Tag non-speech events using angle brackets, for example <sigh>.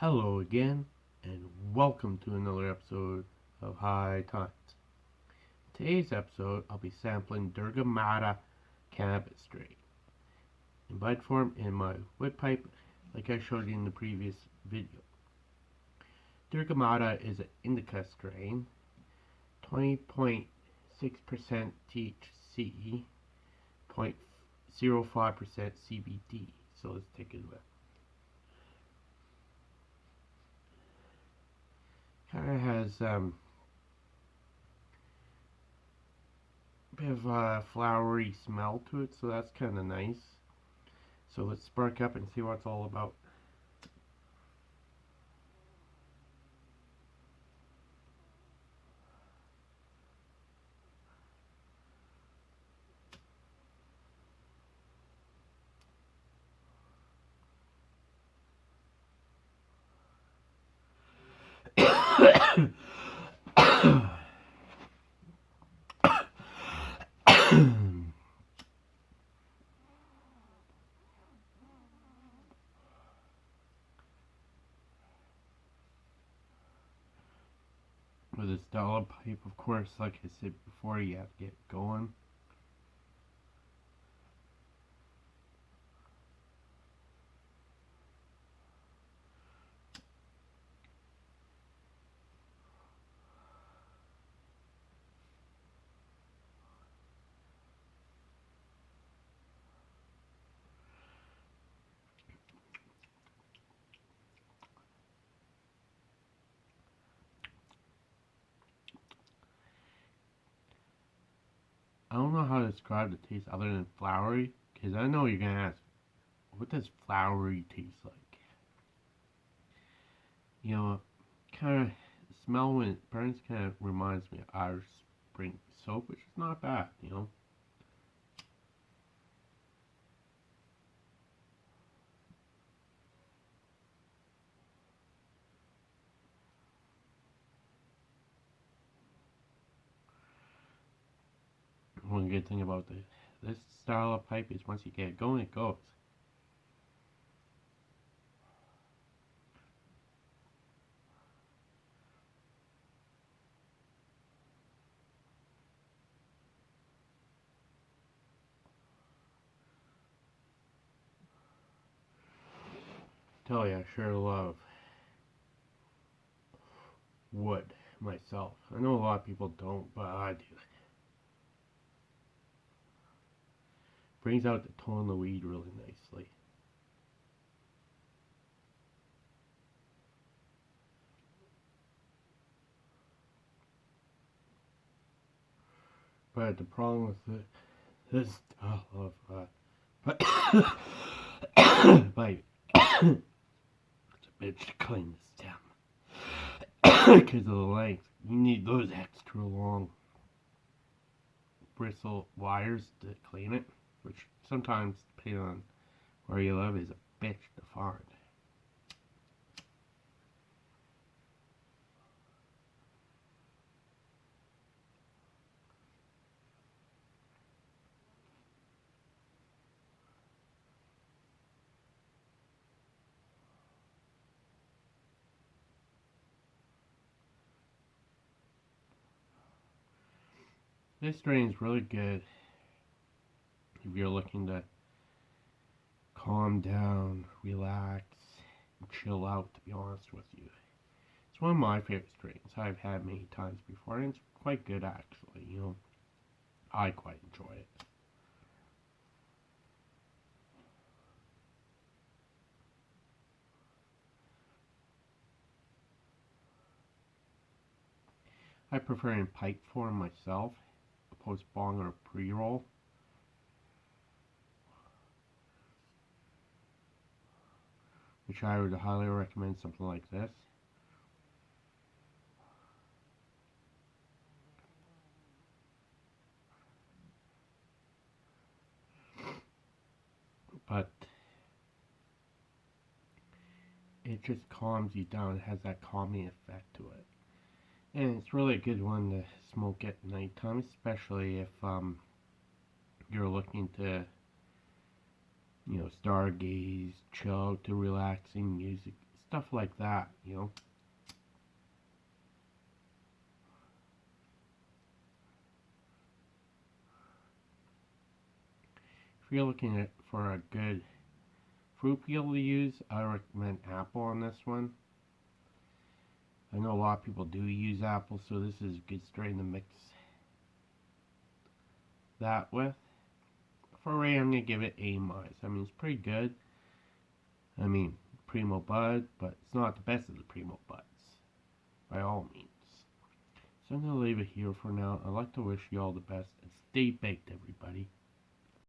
Hello again, and welcome to another episode of High Times. Today's episode, I'll be sampling Durga Mata cannabis strain in bud form in my wood pipe, like I showed you in the previous video. Durga Mata is an indica strain, 20.6% THC, 0.05% CBD. So let's take a look. Of has um, a bit of a flowery smell to it, so that's kind of nice. So let's spark up and see what it's all about. With this dollar pipe of course like I said before you have to get going I don't know how to describe the taste other than flowery, because I know you're going to ask, what does flowery taste like? You know, kind of, smell when it burns kind of reminds me of Irish Spring soap, which is not bad, you know. One good thing about the, this style of pipe is once you get it going, it goes. tell you, I sure love wood myself. I know a lot of people don't, but I do. Brings out the tone of the weed really nicely. But the problem with it, this style of uh, <coughs> <coughs> but <coughs> it's a bitch to clean the stem because of the length. You need those extra long bristle wires to clean it which sometimes, depending on where you live, is a bitch to find. This strain is really good if you're looking to calm down, relax, chill out, to be honest with you. It's one of my favorite strains I've had many times before, and it's quite good actually, you know. I quite enjoy it. I prefer in pipe form myself, opposed bong or pre-roll. Which I would highly recommend something like this. But it just calms you down. It has that calming effect to it. And it's really a good one to smoke at nighttime, especially if um, you're looking to you know, stargaze, chill to relaxing music stuff like that, you know. If you're looking at, for a good fruit peel to use, I recommend apple on this one. I know a lot of people do use apple, so this is a good strain to mix that with. For I'm going to give it A minus. I mean, it's pretty good. I mean, Primo Bud, but it's not the best of the Primo Buds, by all means. So I'm going to leave it here for now. I'd like to wish you all the best, and stay baked, everybody.